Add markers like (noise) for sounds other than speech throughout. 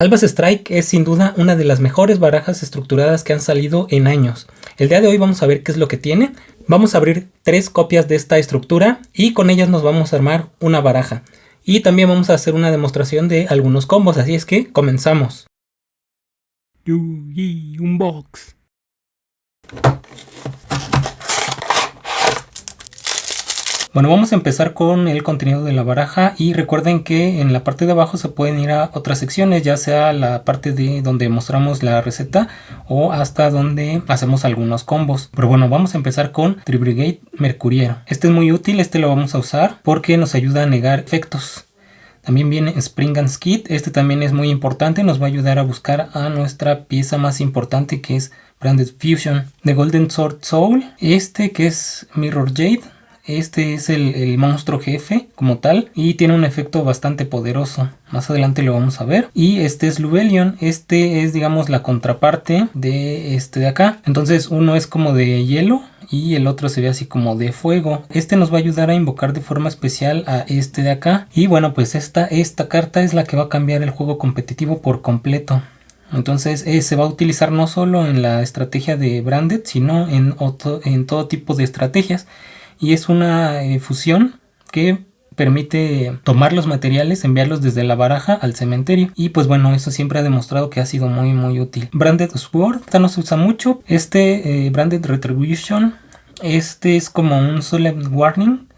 Albas Strike es sin duda una de las mejores barajas estructuradas que han salido en años. El día de hoy vamos a ver qué es lo que tiene. Vamos a abrir tres copias de esta estructura y con ellas nos vamos a armar una baraja. Y también vamos a hacer una demostración de algunos combos, así es que comenzamos. Unbox. Bueno, vamos a empezar con el contenido de la baraja y recuerden que en la parte de abajo se pueden ir a otras secciones, ya sea la parte de donde mostramos la receta o hasta donde hacemos algunos combos. Pero bueno, vamos a empezar con Tribrigade Mercuriero. Este es muy útil, este lo vamos a usar porque nos ayuda a negar efectos. También viene Spring and Skid, este también es muy importante, nos va a ayudar a buscar a nuestra pieza más importante que es Branded Fusion. The Golden Sword Soul, este que es Mirror Jade, este es el, monstruo jefe como tal y tiene un efecto bastante poderoso. Más adelante lo vamos a ver. Y este es Lubelion. Este es digamos la contraparte de este de acá. Entonces uno es como de hielo y el otro se ve así como de fuego. Este nos va a ayudar a invocar de forma especial a este de acá. Y bueno pues esta, esta carta es la que va a cambiar el juego competitivo por completo. Entonces eh, se va a utilizar no solo en la estrategia de Branded, sino en, en todo tipo de estrategias y es una eh, fusión que permite tomar los materiales, enviarlos desde la baraja al cementerio. Y pues bueno eso siempre ha demostrado que ha sido muy muy útil. Branded Sword, esta no se usa mucho, este eh, Branded Retribution, este es como un Solemn Warning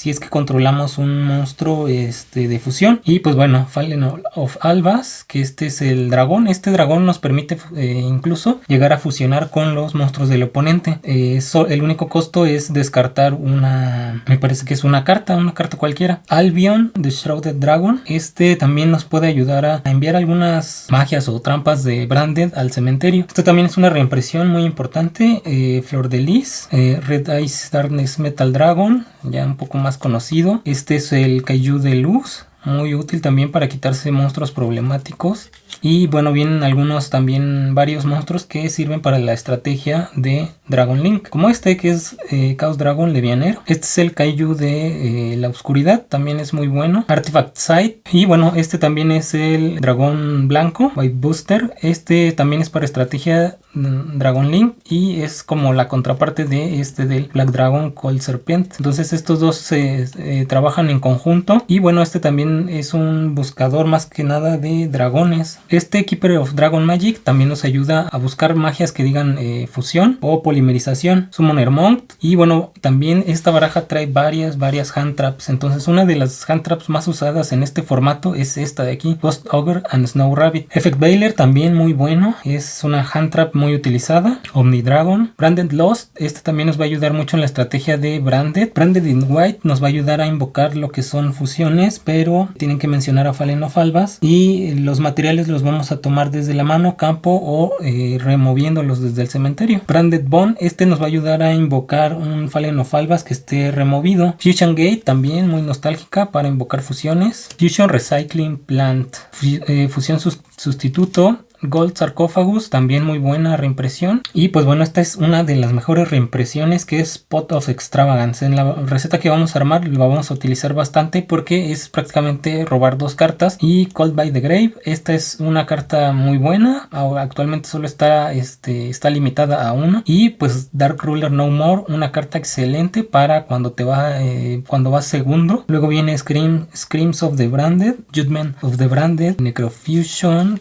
si es que controlamos un monstruo este, de fusión. Y pues bueno, Fallen of Albas, que este es el dragón. Este dragón nos permite eh, incluso llegar a fusionar con los monstruos del oponente. Eh, el único costo es descartar una, me parece que es una carta, una carta cualquiera. Albion, The Shrouded Dragon. Este también nos puede ayudar a enviar algunas magias o trampas de Branded al cementerio. Esto también es una reimpresión muy importante. Eh, Flor de Lis, Red Ice Darkness Metal Dragon, ya un poco más conocido. Este es el Kaiju de luz, muy útil también para quitarse monstruos problemáticos. Y bueno, vienen algunos también varios monstruos que sirven para la estrategia de Dragon Link. Como este que es eh, Chaos Dragon Levianer. Este es el Kaiju de eh, la oscuridad. También es muy bueno. Artifact Sight. Y bueno, este también es el Dragón Blanco. White Booster. Este también es para estrategia mm, Dragon Link. Y es como la contraparte de este del Black Dragon Cold Serpent. Entonces estos dos se eh, trabajan en conjunto. Y bueno, este también es un buscador más que nada de dragones. Este Keeper of Dragon Magic también nos ayuda a buscar magias que digan eh, fusión o polimerización. Summoner Monk. Y bueno, también esta baraja trae varias, varias hand traps. Entonces una de las hand traps más usadas en este formato es esta de aquí. Ghost Ogre and Snow Rabbit. Effect Bailer también muy bueno. Es una hand trap muy utilizada. Omni Dragon. Branded Lost. Este también nos va a ayudar mucho en la estrategia de Branded. Branded in White nos va a ayudar a invocar lo que son fusiones. Pero tienen que mencionar a Fallen of Albas. Y los materiales los vamos a tomar desde la mano, campo o eh, removiéndolos desde el cementerio. Branded Bone, este nos va a ayudar a invocar un Fallen of Albas que esté removido. Fusion Gate, también muy nostálgica para invocar fusiones. Fusion Recycling Plant, eh, fusión sustituto. Gold Sarcophagus, también muy buena reimpresión. Y pues bueno, esta es una de las mejores reimpresiones que es Pot of Extravagance. En la receta que vamos a armar la vamos a utilizar bastante porque es prácticamente robar dos cartas. Y Cold by the Grave, esta es una carta muy buena. Actualmente solo está, este, está limitada a uno. Y pues Dark Ruler No More, una carta excelente para cuando te va, eh, cuando vas segundo. Luego viene Scream, Screams of the Branded, Judgment of the Branded, Necrofusion,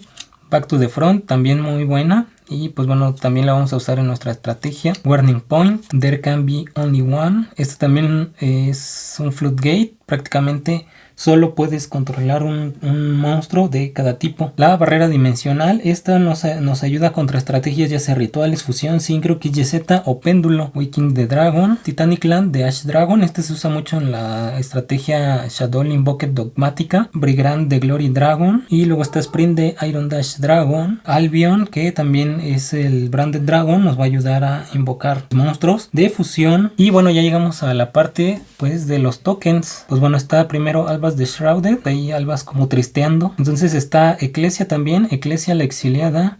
Back to the Front, también muy buena. Y pues bueno, también la vamos a usar en nuestra estrategia. Warning Point, There Can Be Only One. Este también es un Floodgate, prácticamente solo puedes controlar un, monstruo de cada tipo. La barrera dimensional, esta nos, nos ayuda contra estrategias ya sea rituales, fusión, sincro, KYZ o péndulo. Waking the Dragon, Titanic Land de Ash Dragon, este se usa mucho en la estrategia Shadow Invoked Dogmática. Brigand de Glory Dragon y luego está Sprint de Iron Dash Dragon. Albion, que también es el Branded Dragon, nos va a ayudar a invocar monstruos de fusión. Y bueno, ya llegamos a la parte pues de los tokens. Pues bueno, está primero Alba de Shrouded, ahí albas como tristeando. Entonces está Eclesia también, Eclesia la exiliada.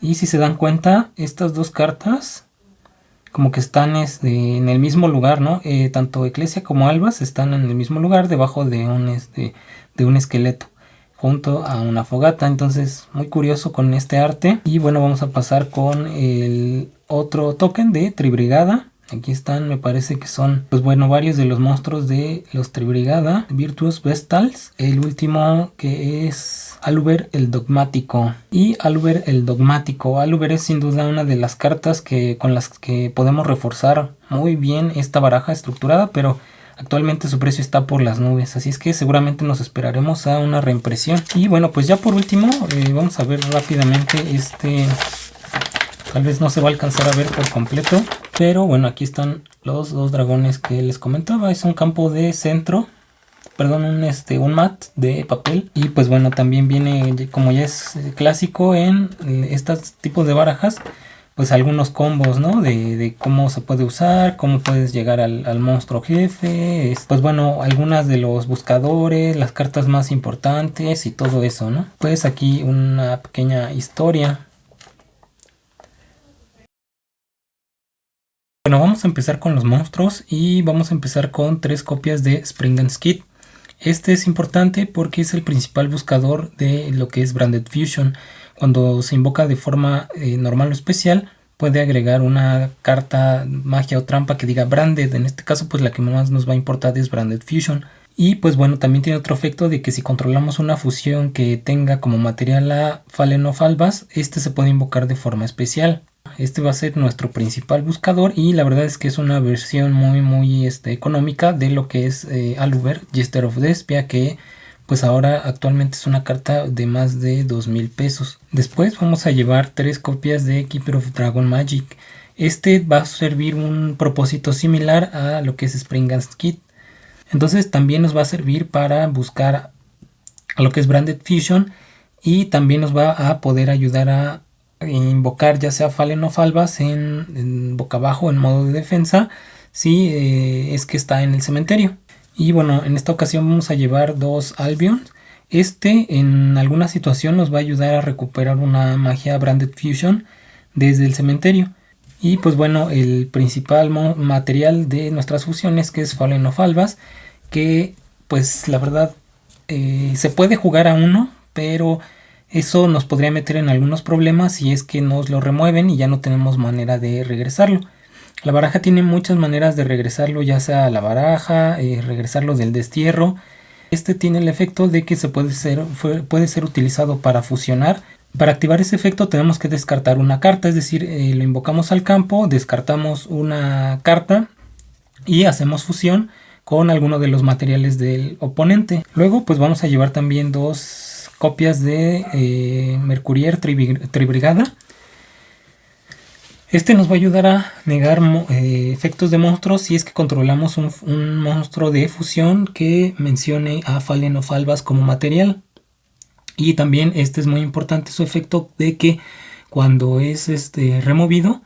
Y si se dan cuenta, estas dos cartas como que están este, en el mismo lugar, ¿no? Eh, tanto Eclesia como Albas están en el mismo lugar, debajo de un, este, de un esqueleto. junto a una fogata. Entonces muy curioso con este arte. Y bueno vamos a pasar con el otro token de Tribrigada. Aquí están, me parece que son, pues bueno, varios de los monstruos de los Tribrigada. Virtuous Vestals. El último que es Aluber el Dogmático. Y Aluber el Dogmático. Aluber es sin duda una de las cartas que, con las que podemos reforzar muy bien esta baraja estructurada, pero Actualmente su precio está por las nubes, así es que seguramente nos esperaremos a una reimpresión. Y bueno, pues ya por último, eh, vamos a ver rápidamente este... Tal vez no se va a alcanzar a ver por completo, pero bueno, aquí están los dos dragones que les comentaba. Es un campo de centro, perdón, un, este, un mat de papel. Y pues bueno, también viene, como ya es clásico en estos tipos de barajas, pues algunos combos, ¿no? De, cómo se puede usar, cómo puedes llegar al, monstruo jefe, pues bueno, algunas de los buscadores, las cartas más importantes y todo eso, ¿no? Pues aquí una pequeña historia. Bueno, vamos a empezar con los monstruos y vamos a empezar con tres copias de Spring and Skid. Este es importante porque es el principal buscador de lo que es Branded Fusion. Cuando se invoca de forma eh, normal o especial, puede agregar una carta magia o trampa que diga Branded. En este caso, pues la que más nos va a importar es Branded Fusion. Y pues bueno, también tiene otro efecto de que si controlamos una fusión que tenga como material a Fallen of Albas, este se puede invocar de forma especial. Este va a ser nuestro principal buscador y la verdad es que es una versión muy muy este, económica de lo que es eh, Aluber, Jester of Despia, que pues ahora actualmente es una carta de más de 2 mil pesos. Después vamos a llevar tres copias de Keeper of Dragon Magic. Este va a servir un propósito similar a lo que es Springans Kit. Entonces también nos va a servir para buscar a lo que es Branded Fusion y también nos va a poder ayudar a invocar ya sea Fallen o Falvas en, boca abajo en modo de defensa si eh, es que está en el cementerio. Y bueno, en esta ocasión vamos a llevar dos Albion. Este en alguna situación nos va a ayudar a recuperar una magia Branded Fusion desde el cementerio. Y pues bueno, el principal material de nuestras fusiones que es Fallen of Albas, que pues la verdad eh, se puede jugar a uno, pero eso nos podría meter en algunos problemas si es que nos lo remueven y ya no tenemos manera de regresarlo. La baraja tiene muchas maneras de regresarlo, ya sea a la baraja, eh, regresarlo del destierro. Este tiene el efecto de que se puede ser, puede ser utilizado para fusionar. Para activar ese efecto tenemos que descartar una carta, es decir, eh, lo invocamos al campo, descartamos una carta y hacemos fusión con alguno de los materiales del oponente. Luego pues vamos a llevar también dos copias de eh, Mercurier Tribrigada. Este nos va a ayudar a negar eh, efectos de monstruos si es que controlamos un, monstruo de fusión que mencione a Fallen o Falvas como material. Y también este es muy importante su efecto de que cuando es este, removido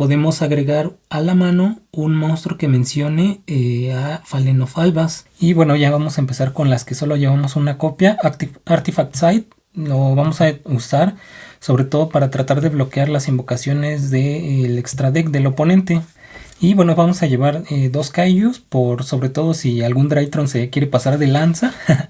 podemos agregar a la mano un monstruo que mencione eh, a Falvas. Y bueno ya vamos a empezar con las que solo llevamos una copia. Artifact Site lo vamos a usar sobre todo para tratar de bloquear las invocaciones del extra deck del oponente. Y bueno, vamos a llevar eh, dos Kaijus, por sobre todo si algún Drytron se quiere pasar de lanza. (laughs)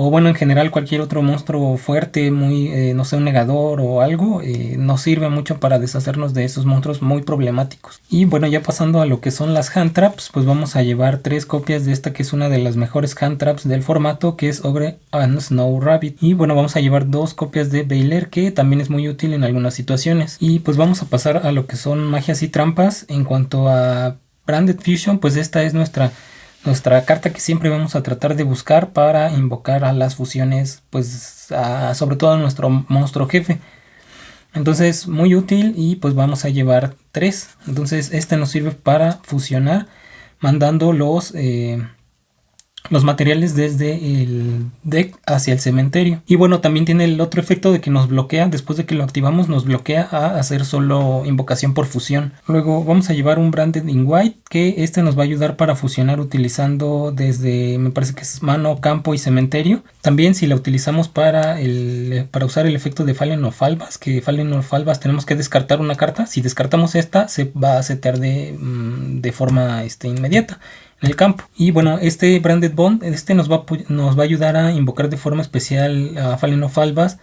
o bueno, en general cualquier otro monstruo fuerte, muy, eh, no sé, un negador o algo, eh, nos sirve mucho para deshacernos de esos monstruos muy problemáticos. Y bueno, ya pasando a lo que son las hand traps, pues vamos a llevar tres copias de esta que es una de las mejores hand traps del formato, que es Ogre and Snow Rabbit. Y bueno, vamos a llevar dos copias de Bailer, que también es muy útil en algunas situaciones. Y pues vamos a pasar a lo que son magias y trampas. En cuanto a Branded Fusion, pues esta es nuestra nuestra carta que siempre vamos a tratar de buscar para invocar a las fusiones, pues sobre todo a nuestro monstruo jefe. Entonces muy útil y pues vamos a llevar tres. Entonces este nos sirve para fusionar mandando los... Eh, los materiales desde el deck hacia el cementerio. Y bueno, también tiene el otro efecto de que nos bloquea, después de que lo activamos, nos bloquea a hacer solo invocación por fusión. Luego vamos a llevar un Branded in White, que este nos va a ayudar para fusionar utilizando desde, me parece que es mano, campo y cementerio. También si la utilizamos para, el, para usar el efecto de Fallen of Albas, que Fallen of Albas tenemos que descartar una carta. Si descartamos esta, se va a setear de, mm, de forma este, inmediata. En el campo. Y bueno, este Branded Bond, este nos va, nos va a ayudar a invocar de forma especial a Fallen of Albas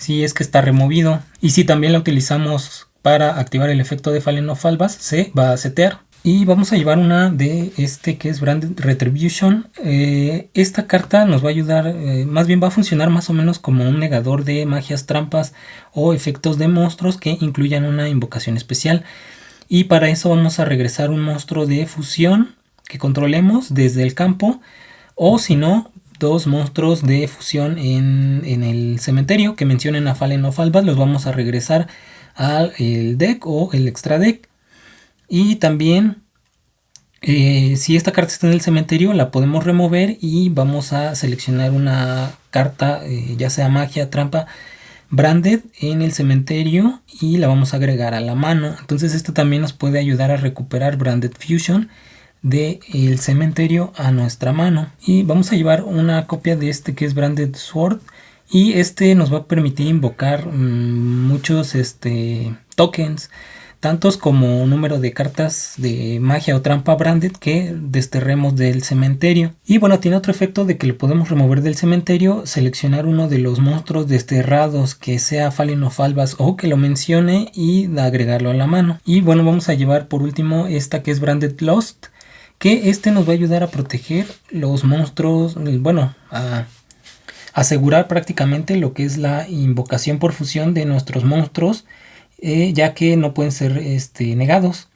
si es que está removido. Y si también la utilizamos para activar el efecto de Fallen of Albas, se va a setear. Y vamos a llevar una de este que es Branded Retribution. Eh, esta carta nos va a ayudar, eh, más bien va a funcionar más o menos como un negador de magias, trampas o efectos de monstruos que incluyan una invocación especial. Y para eso vamos a regresar un monstruo de fusión que controlemos desde el campo. O si no, dos monstruos de fusión en, el cementerio que mencionen a Fallen of Albas. Los vamos a regresar al deck o el extra deck. Y también, eh, si esta carta está en el cementerio, la podemos remover y vamos a seleccionar una carta, eh, ya sea magia, trampa, branded en el cementerio y la vamos a agregar a la mano. Entonces esto también nos puede ayudar a recuperar branded fusion del el cementerio a nuestra mano. Y vamos a llevar una copia de este que es branded sword y este nos va a permitir invocar mm, muchos este, tokens tantos como número de cartas de magia o trampa branded que desterremos del cementerio. Y bueno, tiene otro efecto de que lo podemos remover del cementerio, seleccionar uno de los monstruos desterrados que sea Fallen of Albas o que lo mencione y agregarlo a la mano. Y bueno, vamos a llevar por último esta que es Branded Lost, que este nos va a ayudar a proteger los monstruos, bueno, a asegurar prácticamente lo que es la invocación por fusión de nuestros monstruos eh, ya que no pueden ser este, negados.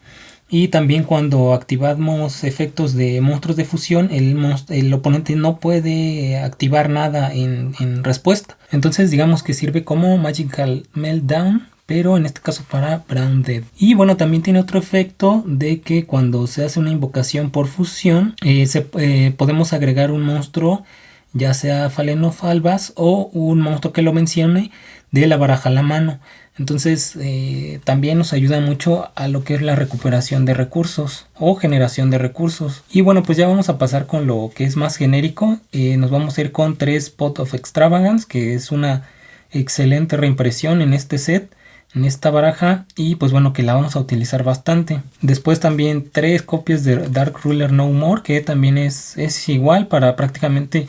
Y también cuando activamos efectos de monstruos de fusión, el, el oponente no puede activar nada en, respuesta. Entonces digamos que sirve como Magical Meltdown, pero en este caso para Brown Dead. Y bueno, también tiene otro efecto de que cuando se hace una invocación por fusión, eh, eh, podemos agregar un monstruo, ya sea Fallen of Albas o un monstruo que lo mencione de la baraja a la mano. Entonces eh, también nos ayuda mucho a lo que es la recuperación de recursos o generación de recursos. Y bueno, pues ya vamos a pasar con lo que es más genérico. Nos vamos a ir con 3 Pot of Extravagance, que es una excelente reimpresión en este set en esta baraja y pues bueno que la vamos a utilizar bastante. Después también tres copias de Dark Ruler No More que también es, es igual para prácticamente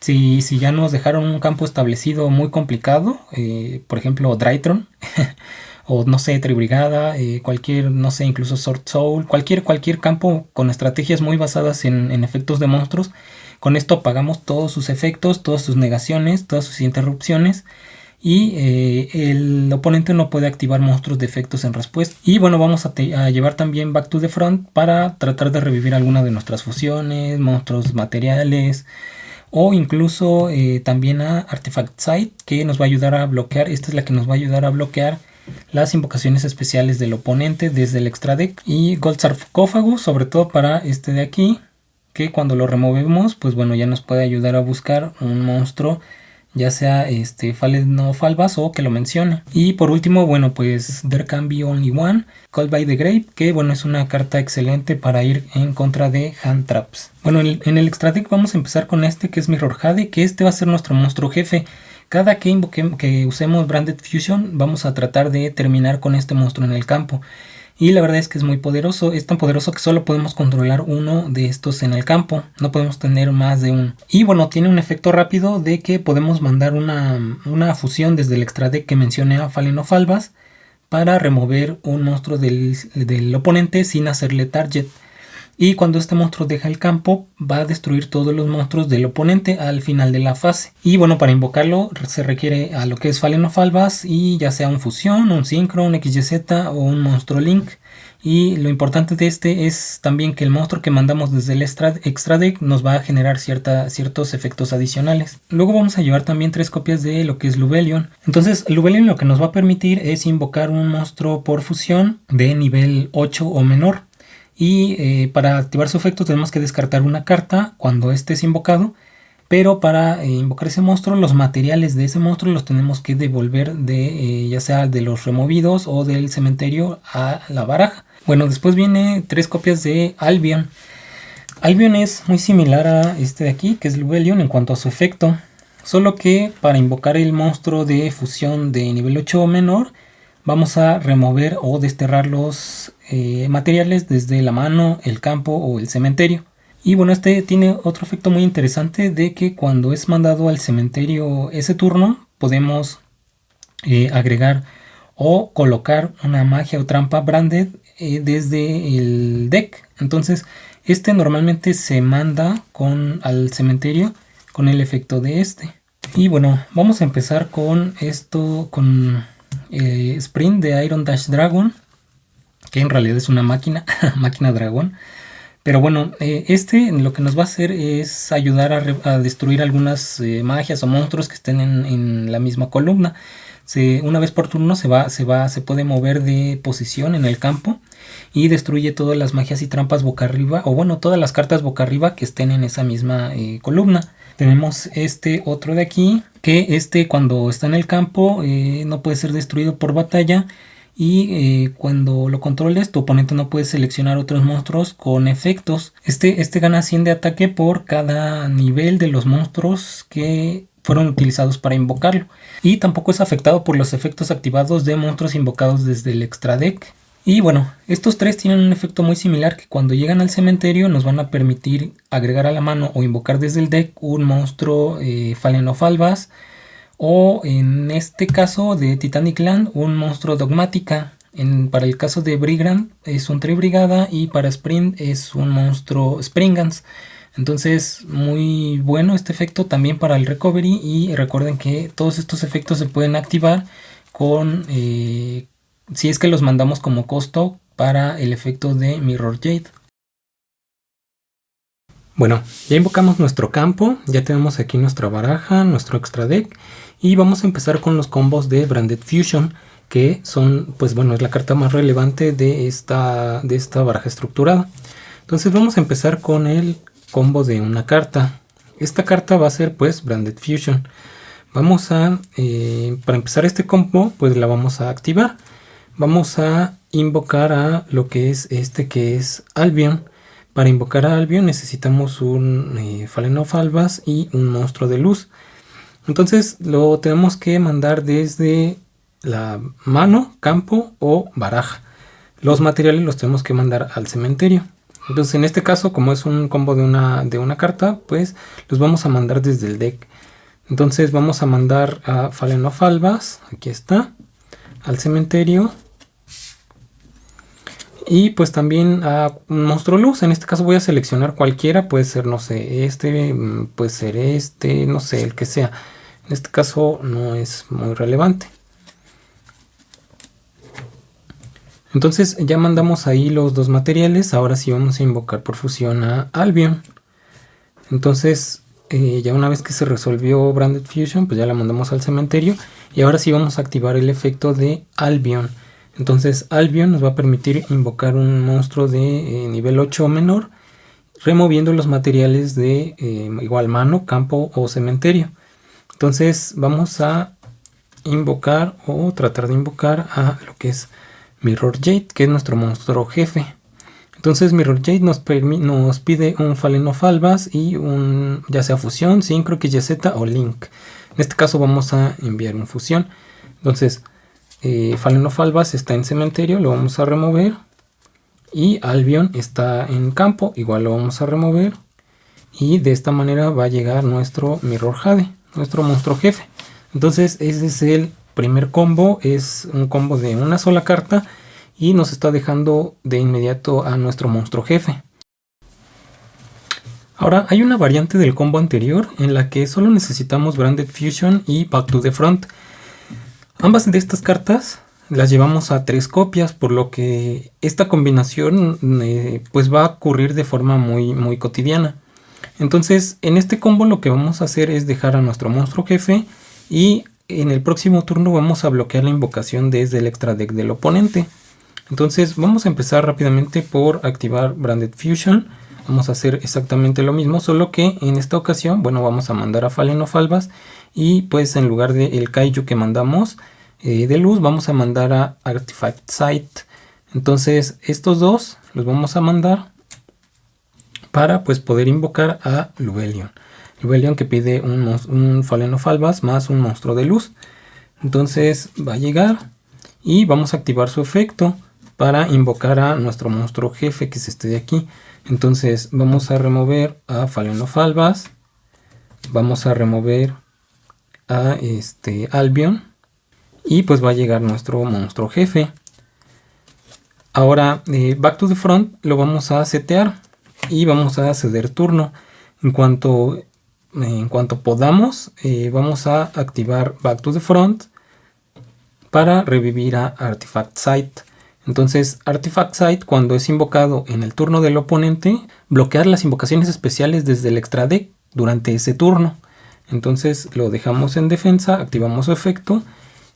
si, si ya nos dejaron un campo establecido muy complicado, eh, por ejemplo Drytron, (laughs) o no sé, Tribrigada, eh, cualquier, no sé, incluso Sword Soul, cualquier, cualquier campo con estrategias muy basadas en, efectos de monstruos, con esto apagamos todos sus efectos, todas sus negaciones, todas sus interrupciones y eh, el oponente no puede activar monstruos de efectos en respuesta. Y bueno, vamos a, llevar también Back to the Front para tratar de revivir alguna de nuestras fusiones, monstruos materiales, o incluso eh, también a Artifact Site que nos va a ayudar a bloquear, esta es la que nos va a ayudar a bloquear las invocaciones especiales del oponente desde el extra deck y Gold Sarcófago sobre todo para este de aquí que cuando lo removemos pues bueno ya nos puede ayudar a buscar un monstruo ya sea este no Falvas o que lo mencione. Y por último, bueno, pues There Can Be Only One, Called by the Grave, que bueno, es una carta excelente para ir en contra de Hand Traps. Bueno, en el, extra deck vamos a empezar con este que es Mirror Jade, que este va a ser nuestro monstruo jefe. Cada que, que usemos Branded Fusion vamos a tratar de terminar con este monstruo en el campo. Y la verdad es que es muy poderoso, es tan poderoso que solo podemos controlar uno de estos en el campo, no podemos tener más de uno. Y bueno, tiene un efecto rápido de que podemos mandar una, fusión desde el extra deck que mencioné a Fallen of Albas para remover un monstruo del, del oponente sin hacerle target y cuando este monstruo deja el campo va a destruir todos los monstruos del oponente al final de la fase. Y bueno, para invocarlo se requiere a lo que es Fallen of Albas y ya sea un fusión, un sincro, un XYZ o un monstruo link. Y lo importante de este es también que el monstruo que mandamos desde el extra, deck nos va a generar ciertos efectos adicionales. Luego vamos a llevar también tres copias de lo que es Lubelion. Entonces Lubelion lo que nos va a permitir es invocar un monstruo por fusión de nivel 8 o menor y eh, para activar su efecto tenemos que descartar una carta cuando este es invocado pero para eh, invocar ese monstruo los materiales de ese monstruo los tenemos que devolver de eh, ya sea de los removidos o del cementerio a la baraja. Bueno después viene tres copias de Albion. Albion es muy similar a este de aquí que es Lubelion en cuanto a su efecto solo que para invocar el monstruo de fusión de nivel 8 o menor vamos a remover o desterrar los eh, materiales desde la mano, el campo o el cementerio. Y bueno, este tiene otro efecto muy interesante de que cuando es mandado al cementerio ese turno, podemos eh, agregar o colocar una magia o trampa branded eh, desde el deck. Entonces, este normalmente se manda con, al cementerio con el efecto de este. Y bueno, vamos a empezar con esto, con Sprint de Iron Dash Dragon, que en realidad es una máquina, (laughs) máquina dragón. Pero bueno, eh, este lo que nos va a hacer es ayudar a, destruir algunas eh, magias o monstruos que estén en, la misma columna. una vez por turno se va, se va, se puede mover de posición en el campo y destruye todas las magias y trampas boca arriba, o bueno, todas las cartas boca arriba que estén en esa misma eh, columna. Tenemos este otro de aquí, que este cuando está en el campo no puede ser destruido por batalla y eh, cuando lo controles tu oponente no puede seleccionar otros monstruos con efectos. Este, este gana 100 de ataque por cada nivel de los monstruos que fueron utilizados para invocarlo. Y tampoco es afectado por los efectos activados de monstruos invocados desde el extra deck. Y bueno, estos tres tienen un efecto muy similar que cuando llegan al cementerio nos van a permitir agregar a la mano o invocar desde el deck un monstruo eh, Fallen of Albas, o en este caso de Titanic Land un monstruo dogmática. para el caso de Brigrand es un Tribrigada y para Sprint es un monstruo Springans. Entonces muy bueno este efecto también para el recovery y recuerden que todos estos efectos se pueden activar con eh, si es que los mandamos como costo para el efecto de Mirror Jade. Bueno, ya invocamos nuestro campo, ya tenemos aquí nuestra baraja, nuestro extra deck y vamos a empezar con los combos de Branded Fusion, que son, pues bueno, es la carta más relevante de esta, de esta baraja estructurada. Entonces vamos a empezar con el combo de una carta. Esta carta va a ser pues Branded Fusion. Vamos a, eh, para empezar este combo, pues la vamos a activar. Vamos a invocar a lo que es este que es Albion. Para invocar a Albion necesitamos un eh, Fallen of Albas y un monstruo de luz. Entonces lo tenemos que mandar desde la mano, campo o baraja. Los materiales los tenemos que mandar al cementerio. Entonces en este caso, como es un combo de una, de una carta, pues los vamos a mandar desde el deck. Entonces vamos a mandar a Fallen of Albas, aquí está, al cementerio. Y pues también a monstruo luz, en este caso voy a seleccionar cualquiera, puede ser, no sé, este, mm, puede ser este, no sé, el que sea. En este caso no es muy relevante. Entonces ya mandamos ahí los dos materiales, ahora sí vamos a invocar por fusión a Albion. Entonces eh, ya una vez que se resolvió Branded Fusion, pues ya la mandamos al cementerio. Y ahora sí vamos a activar el efecto de Albion. Entonces Albion nos va a permitir invocar un monstruo de eh, nivel 8 o menor, removiendo los materiales de eh, igual mano, campo o cementerio. Entonces vamos a invocar o tratar de invocar a lo que es Mirror Jade, que es nuestro monstruo jefe. Entonces Mirror Jade nos, nos pide un Fallen y un ya sea fusión, Synchro, XYZ o Link. En este caso vamos a enviar un fusión. Entonces eh, está en cementerio, lo vamos a remover. Y Albion está en campo, igual lo vamos a remover. Y de esta manera va a llegar nuestro Mirror Jade, nuestro monstruo jefe. Entonces ese es el primer combo, es un combo de una sola carta y nos está dejando de inmediato a nuestro monstruo jefe. Ahora hay una variante del combo anterior en la que solo necesitamos Branded Fusion y Back to the Front. Ambas de estas cartas las llevamos a tres copias, por lo que esta combinación eh, pues va a ocurrir de forma muy, muy cotidiana. Entonces en este combo lo que vamos a hacer es dejar a nuestro monstruo jefe y en el próximo turno vamos a bloquear la invocación desde el extra deck del oponente. Entonces vamos a empezar rápidamente por activar Branded Fusion. Vamos a hacer exactamente lo mismo, solo que en esta ocasión, bueno, vamos a mandar a Fallen of Albas y pues en lugar del el Kaiju que mandamos eh, de luz vamos a mandar a Artifact Site entonces estos dos los vamos a mandar para pues poder invocar a Lubelion Lubelion que pide un, un Fallen of Albas más un monstruo de luz. Entonces va a llegar y vamos a activar su efecto para invocar a nuestro monstruo jefe que es este de aquí. Entonces vamos a remover a Falenofalvas, vamos a remover a este Albion. Y pues va a llegar nuestro monstruo jefe. Ahora eh, Back to the Front lo vamos a setear y vamos a ceder turno. En cuanto, en cuanto podamos eh, vamos a activar Back to the Front para revivir a Artifact Site. Entonces, Artifact Site, cuando es invocado en el turno del oponente, bloquear las invocaciones especiales desde el extra deck durante ese turno. Entonces lo dejamos en defensa, activamos su efecto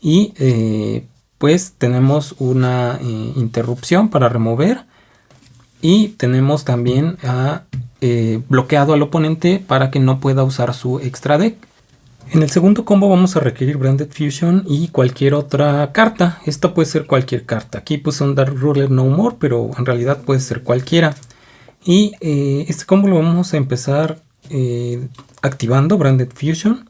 y eh, pues tenemos una eh, interrupción para remover y tenemos también eh, bloqueado al oponente para que no pueda usar su extra deck. En el segundo combo vamos a requerir Branded Fusion y cualquier otra carta. Esta puede ser cualquier carta. Aquí puse un Dark Ruler No More, pero en realidad puede ser cualquiera. Y eh, este combo lo vamos a empezar eh, activando Branded Fusion.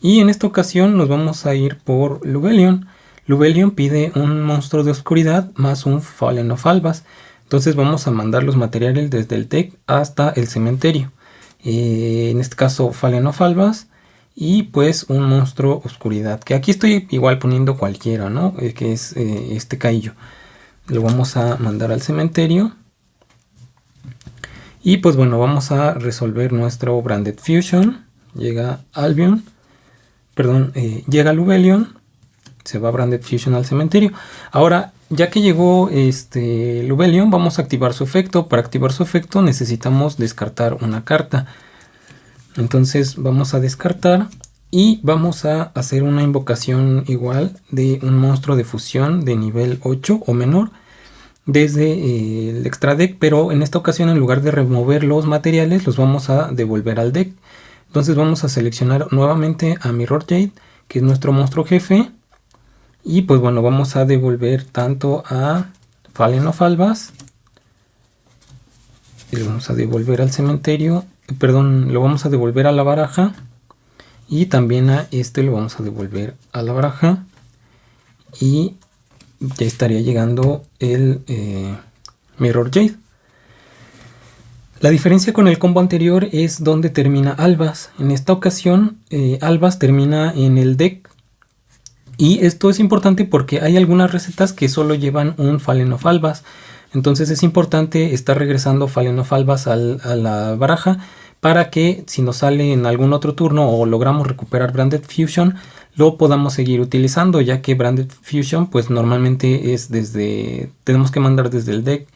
Y en esta ocasión nos vamos a ir por Lubelion. Lubelion pide un monstruo de oscuridad más un Fallen of Albas. Entonces vamos a mandar los materiales desde el deck hasta el cementerio. Eh, en este caso Fallen of Albas y pues un monstruo oscuridad que aquí estoy igual poniendo cualquiera no eh, que es eh, este caillo. Lo vamos a mandar al cementerio. Y pues bueno vamos a resolver nuestro branded fusion. Llega albion. Perdón llega lubelion. Se va branded fusion al cementerio. Ahora ya que llegó este lubelion vamos a activar su efecto para activar su efecto necesitamos descartar una carta entonces vamos a descartar y vamos a hacer una invocación igual de un monstruo de fusión de nivel 8 o menor desde eh, el extra deck, pero en esta ocasión en lugar de remover los materiales los vamos a devolver al deck. Entonces vamos a seleccionar nuevamente a Mirror Jade, que es nuestro monstruo jefe. Y pues bueno, vamos a devolver tanto a Fallen of Albas. Y lo vamos a devolver al cementerio perdón, lo vamos a devolver a la baraja y también a este lo vamos a devolver a la baraja y ya estaría llegando el eh, Mirror Jade. La diferencia con el combo anterior es donde termina Albas. En esta ocasión eh, Albas termina en el deck y esto es importante porque hay algunas recetas que solo llevan un Fallen. Entonces es importante estar regresando Fallen Albas a la baraja para que si nos sale en algún otro turno o logramos recuperar Branded Fusion lo podamos seguir utilizando ya que Branded Fusion pues normalmente es desde tenemos que mandar desde el deck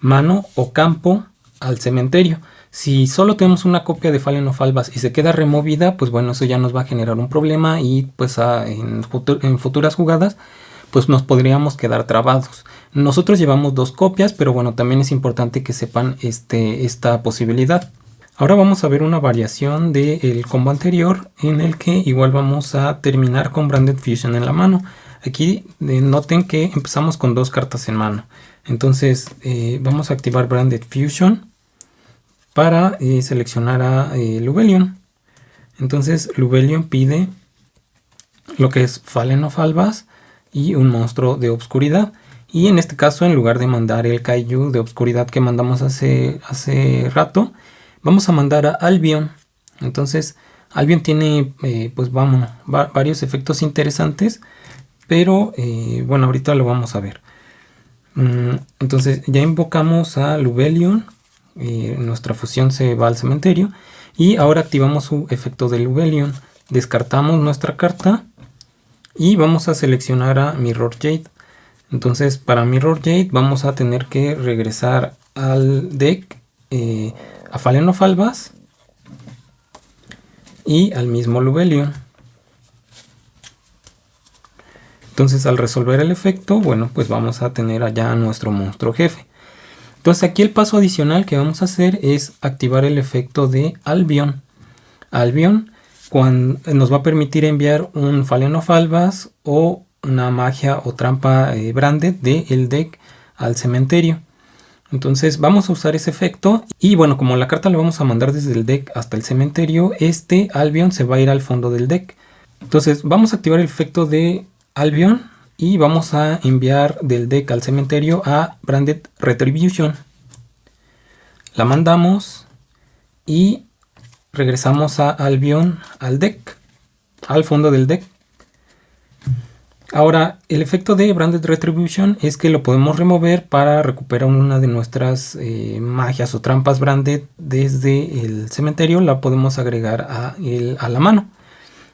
mano o campo al cementerio si solo tenemos una copia de Fallen of Albas y se queda removida pues bueno eso ya nos va a generar un problema y pues en, futuras jugadas pues nos podríamos quedar trabados. Nosotros llevamos dos copias, pero bueno, también es importante que sepan este, esta posibilidad. Ahora vamos a ver una variación del combo anterior en el que igual vamos a terminar con Branded Fusion en la mano. Aquí eh, noten que empezamos con dos cartas en mano. Entonces eh, vamos a activar Branded Fusion para eh, seleccionar a Lubelion. Entonces Lubelion pide lo que es Fallen of Albas y un monstruo de obscuridad. Y en este caso, en lugar de mandar el Kaiju de obscuridad que mandamos hace, hace rato, vamos a mandar a Albion. Entonces, Albion tiene, eh, pues vamos, varios efectos interesantes, pero eh, bueno, ahorita lo vamos a ver. Mm, entonces, ya invocamos a Lubelion, eh, nuestra fusión se va al cementerio, y ahora activamos su efecto de Lubelion. Descartamos nuestra carta y vamos a seleccionar a Mirror Jade. Entonces para Mirror Jade vamos a tener que regresar al deck eh, a Fallen of Albas y al mismo Lubelion. Entonces al resolver el efecto, bueno, pues vamos a tener allá a nuestro monstruo jefe. Entonces aquí el paso adicional que vamos a hacer es activar el efecto de Albion. Albion cuando nos va a permitir enviar un Fallen of Albas o una magia o trampa eh, branded del deck al cementerio. Entonces vamos a usar ese efecto y bueno, como la carta la vamos a mandar desde el deck hasta el cementerio, este Albion se va a ir al fondo del deck. Entonces vamos a activar el efecto de Albion y vamos a enviar del deck al cementerio a Branded Retribution. La mandamos y regresamos a Albion al deck, al fondo del deck. Ahora, el efecto de Branded Retribution es que lo podemos remover para recuperar una de nuestras eh, magias o trampas Branded desde el cementerio. La podemos agregar a, a la mano.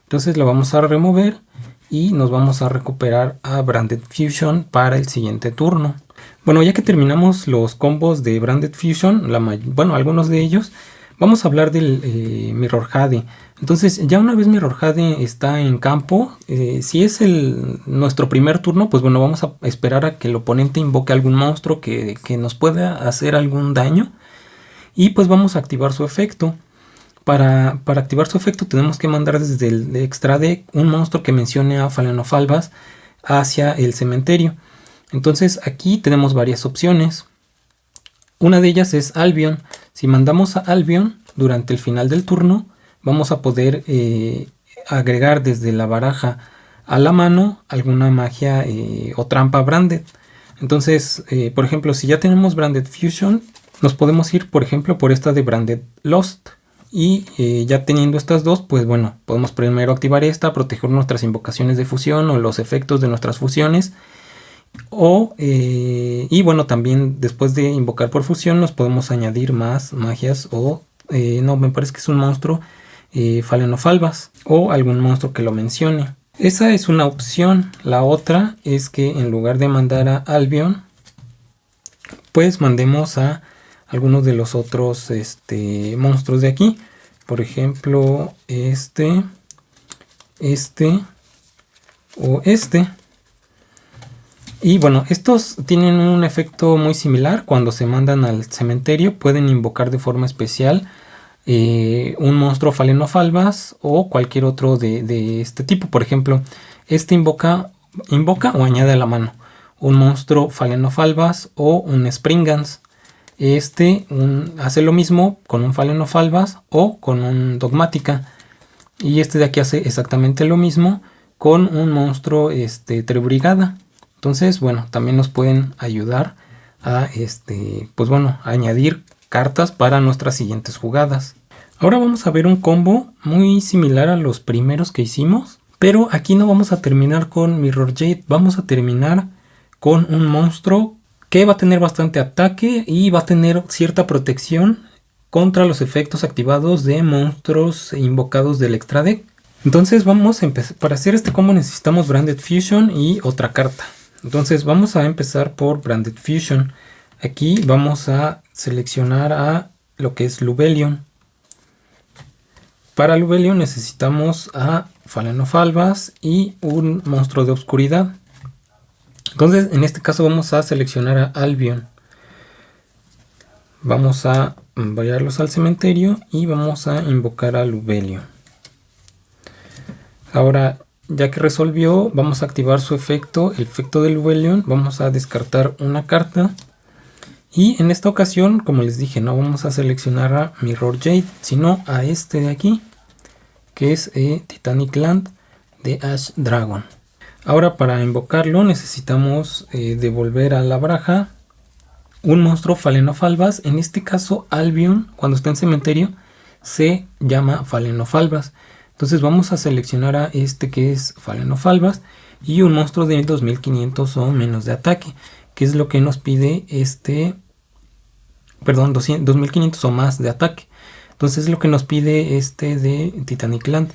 Entonces lo vamos a remover y nos vamos a recuperar a Branded Fusion para el siguiente turno. Bueno, ya que terminamos los combos de Branded Fusion, bueno, algunos de ellos, vamos a hablar del eh, Mirror Jade. Entonces, ya una vez Mirror Jade está en campo, eh, si es el, nuestro primer turno, pues bueno, vamos a esperar a que el oponente invoque algún monstruo que, que nos pueda hacer algún daño. Y pues vamos a activar su efecto. Para, activar su efecto tenemos que mandar desde el extra deck un monstruo que mencione a Falenofalvas hacia el cementerio. Entonces aquí tenemos varias opciones. Una de ellas es Albion. Si mandamos a Albion durante el final del turno, vamos a poder eh, agregar desde la baraja a la mano alguna magia eh, o trampa branded. Entonces, eh, por ejemplo, si ya tenemos Branded Fusion, nos podemos ir, por ejemplo, por esta de Branded Lost. Y eh, ya teniendo estas dos, pues bueno, podemos primero activar esta, proteger nuestras invocaciones de fusión o los efectos de nuestras fusiones. O, eh, y bueno, también después de invocar por fusión nos podemos añadir más magias o, eh, no, me parece que es un monstruo Falenofalvas o algún monstruo que lo mencione. Esa es una opción. La otra es que en lugar de mandar a Albion, pues mandemos a algunos de los otros este, monstruos de aquí. Por ejemplo, este, este o este. Y bueno, estos tienen un efecto muy similar. Cuando se mandan al cementerio pueden invocar de forma especial eh, un monstruo falenofalvas o cualquier otro de, de, este tipo. Por ejemplo, este invoca, invoca o añade a la mano un monstruo falenofalvas o un springans. Este hace lo mismo con un Falenofalvas o con un Dogmática. Y este de aquí hace exactamente lo mismo con un monstruo este, Trebrigada. Entonces, bueno, también nos pueden ayudar a, este, pues bueno, añadir cartas para nuestras siguientes jugadas. Ahora vamos a ver un combo muy similar a los primeros que hicimos. Pero aquí no vamos a terminar con Mirror Jade, vamos a terminar con un monstruo que va a tener bastante ataque y va a tener cierta protección contra los efectos activados de monstruos invocados del extra deck. Entonces vamos a empezar, para hacer este combo necesitamos Branded Fusion y otra carta. Entonces vamos a empezar por Branded Fusion. Aquí vamos a seleccionar a lo que es Lubelion. Para Lubelion necesitamos a Falenofalvas y un monstruo de oscuridad. Entonces, en este caso vamos a seleccionar a Albion. Vamos a enviarlos al cementerio y vamos a invocar a Lubelio. Ahora, ya que resolvió, vamos a activar su efecto, el efecto de Lubelion. Vamos a descartar una carta. Y en esta ocasión, como les dije, no vamos a seleccionar a Mirror Jade, sino a este de aquí, que es eh, Titanic Land de Ash Dragon. Ahora para invocarlo necesitamos eh, devolver a la baraja un monstruo falenofalvas. En este caso Albion, cuando está en cementerio, se llama falenofalvas. Entonces vamos a seleccionar a este que es falenofalvas y un monstruo de 2500 o menos de ataque, que es lo que nos pide este, perdón, 2500 o más de ataque. Entonces es lo que nos pide este de Titanic Land.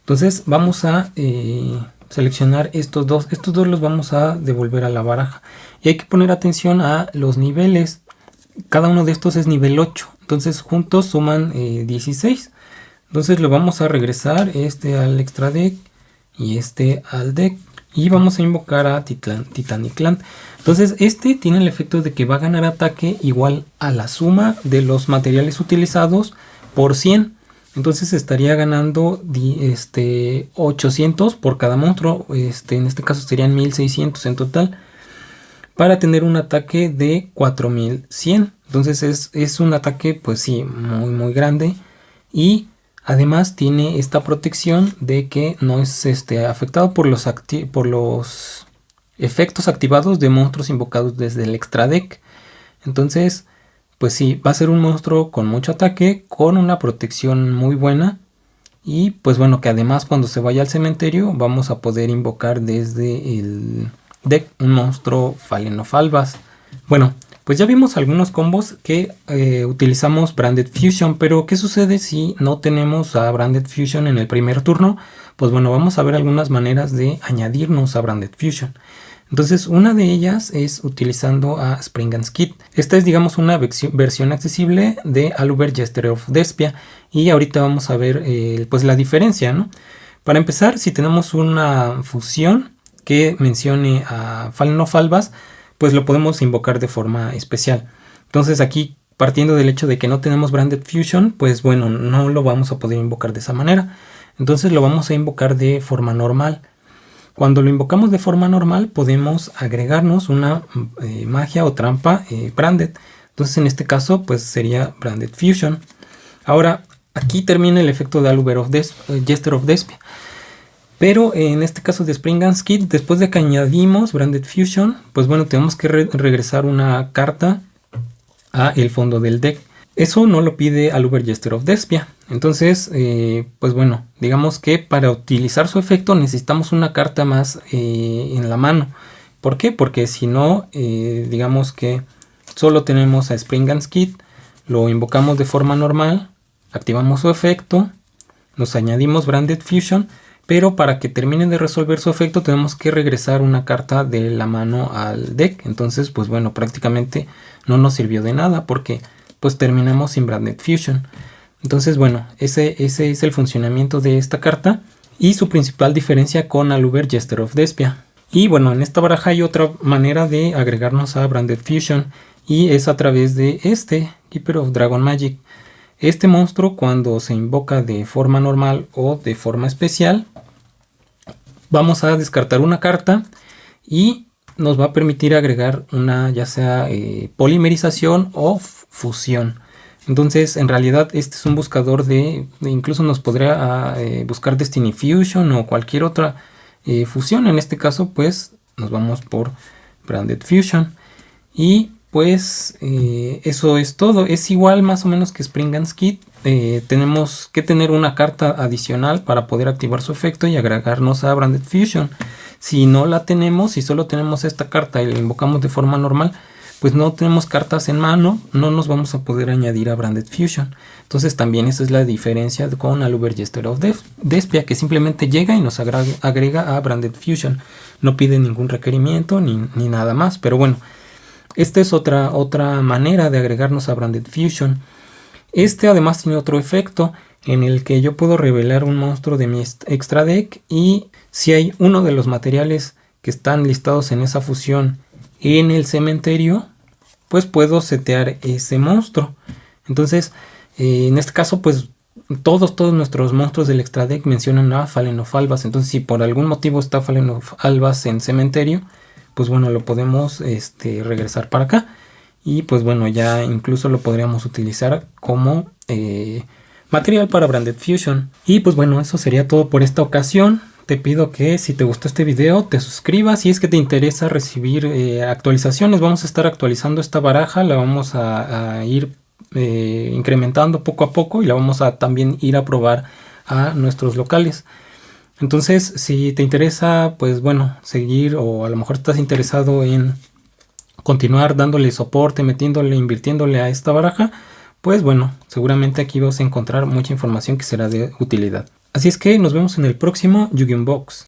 Entonces vamos a... Eh, seleccionar estos dos. Estos dos los vamos a devolver a la baraja. Y hay que poner atención a los niveles. Cada uno de estos es nivel 8. Entonces juntos suman 16. Eh, Entonces lo vamos a regresar este al extra deck y este al deck. Y vamos a invocar a Titan, Titanic Land. Entonces este tiene el efecto de que va a ganar ataque igual a la suma de los materiales utilizados por 100. Entonces estaría ganando este, 800 por cada monstruo. Este, en este caso serían 1600 en total. Para tener un ataque de 4100. Entonces es, es un ataque pues sí, muy muy grande. Y además tiene esta protección de que no es este, afectado por los, por los efectos activados de monstruos invocados desde el extra deck. Entonces, pues sí, va a ser un monstruo con mucho ataque, con una protección muy buena. Y pues bueno, que además cuando se vaya al cementerio vamos a poder invocar desde el deck un monstruo Falenofalvas. Bueno, pues ya vimos algunos combos que eh, utilizamos Branded Fusion, pero ¿qué sucede si no tenemos a Branded Fusion en el primer turno? Pues bueno, vamos a ver algunas maneras de añadirnos a Branded Fusion. Entonces una de ellas es utilizando a Spring and Skid. Esta es digamos una versión accesible de Aluber Jester of Despia y ahorita vamos a ver eh, pues la diferencia. ¿no? Para empezar si tenemos una fusión que mencione a Fallen of Albas pues lo podemos invocar de forma especial. Entonces aquí partiendo del hecho de que no tenemos Branded Fusion pues bueno no lo vamos a poder invocar de esa manera. Entonces lo vamos a invocar de forma normal. Cuando lo invocamos de forma normal podemos agregarnos una eh, magia o trampa eh, branded. Entonces en este caso pues sería branded fusion. Ahora aquí termina el efecto de Aluber of Des eh, Jester of Despia. Pero en este caso de Spring and Skid, después de que añadimos Branded Fusion, pues bueno, tenemos que regresar una carta a el fondo del deck. Eso no lo pide Aluber Jester of Despia. Entonces, eh, pues bueno, digamos que para utilizar su efecto necesitamos una carta más eh, en la mano. ¿Por qué? Porque si no, eh, digamos que solo tenemos a Spring and Skid, lo invocamos de forma normal, activamos su efecto, nos añadimos Branded Fusion, pero para que termine de resolver su efecto tenemos que regresar una carta de la mano al deck. Entonces, pues bueno, prácticamente no nos sirvió de nada porque pues terminamos sin Branded Fusion. Entonces, bueno, ese, ese es el funcionamiento de esta carta y su principal diferencia con Aluber Jester of Despia. Y bueno, en esta baraja hay otra manera de agregarnos a Branded Fusion y es a través de este Keeper of Dragon Magic. Este monstruo cuando se invoca de forma normal o de forma especial, vamos a descartar una carta y nos va a permitir agregar una ya sea eh, polimerización o fusión. Entonces, en realidad, este es un buscador de, incluso nos podría ah, eh, buscar Destiny Fusion o cualquier otra eh, fusión. En este caso, pues, nos vamos por Branded Fusion. Y pues, eso es todo. Es igual más o menos que Spring and Skid. tenemos que tener una carta adicional para poder activar su efecto y agregarnos a Branded Fusion. Si no la tenemos, si solo tenemos esta carta y la invocamos de forma normal, pues no tenemos cartas en mano, no nos vamos a poder añadir a Branded Fusion. Entonces también esa es la diferencia con Aluber Jester of Despia, que simplemente llega y nos agrega, a Branded Fusion. No pide ningún requerimiento ni, nada más, pero bueno, esta es otra, otra manera de agregarnos a Branded Fusion. Este además tiene otro efecto en el que yo puedo revelar un monstruo de mi extra deck y si hay uno de los materiales que están listados en esa fusión en el cementerio, pues puedo setear ese monstruo. Entonces, eh, en este caso, pues todos, todos nuestros monstruos del extra deck mencionan a Falenofalvas. Entonces, si por algún motivo está Falenofalvas en cementerio, pues bueno, lo podemos este, regresar para acá. Y pues bueno, ya incluso lo podríamos utilizar como eh, material para Branded Fusion. Y pues bueno, eso sería todo por esta ocasión te pido que si te gustó este video te suscribas si es que te interesa recibir eh, actualizaciones. Vamos a estar actualizando esta baraja, la vamos a, ir eh, incrementando poco a poco y la vamos a también ir a probar a nuestros locales. Entonces, si te interesa, pues bueno, seguir o a lo mejor estás interesado en continuar dándole soporte, metiéndole, invirtiéndole a esta baraja, pues bueno, seguramente aquí vas a encontrar mucha información que será de utilidad. Así es que nos vemos en el próximo yu Box.